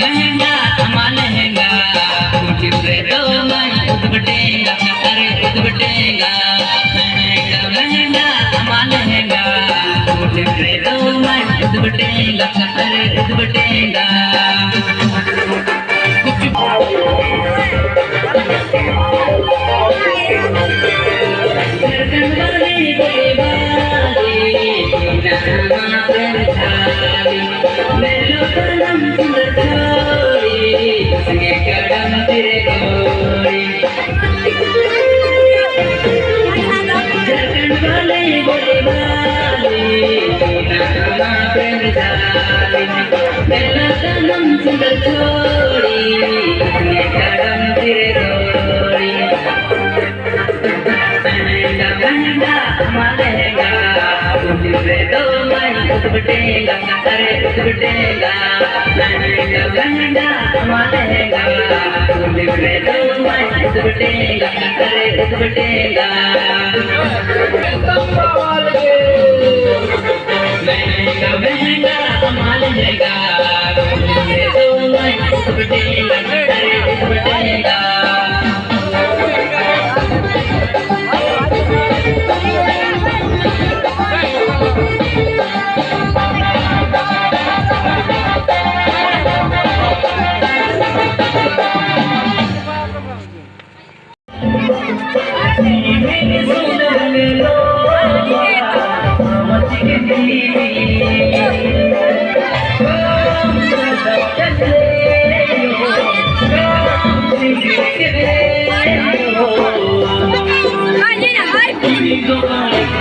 महंगा अमा लहंगा कोठी पे तो मैं उदबटेगा अरे उदबटेगा महंगा महंगा अमा लहंगा कोठी पे तो வெள்ளத்தனம் சுடல் தோழி கடம் திருதோழி மலகா உதிரதோ மணி உதுபட்டேங்கா கரை உதுபட்டேங்கா கண்டா மலகா உதிரதோ மணி உதுபட்டேங்கா கரை உதுபட்டேங்கா तो लगा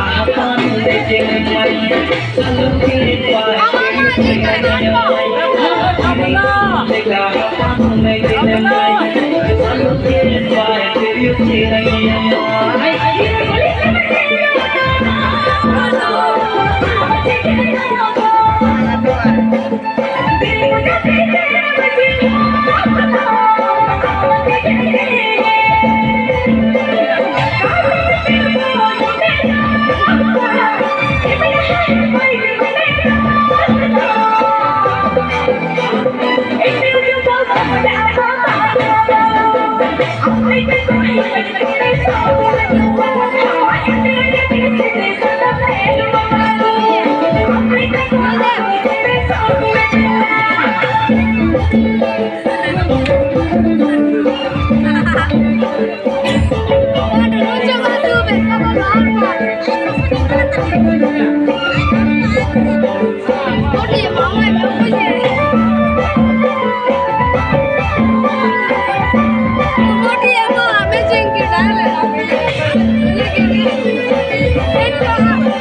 Hãy subscribe cho kênh Ghiền Mì Gõ Để không bỏ lỡ những video hấp dẫn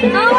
Oh.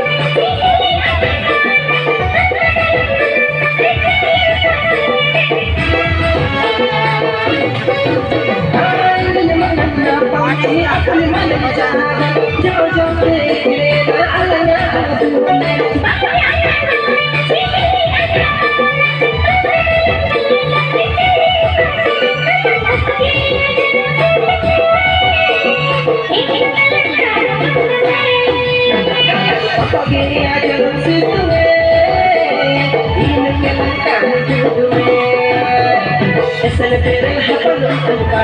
Terima kasih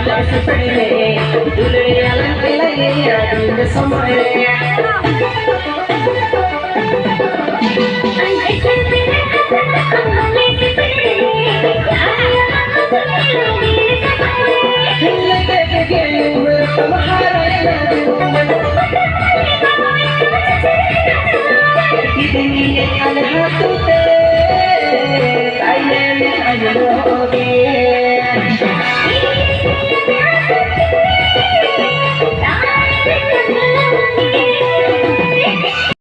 telah menonton!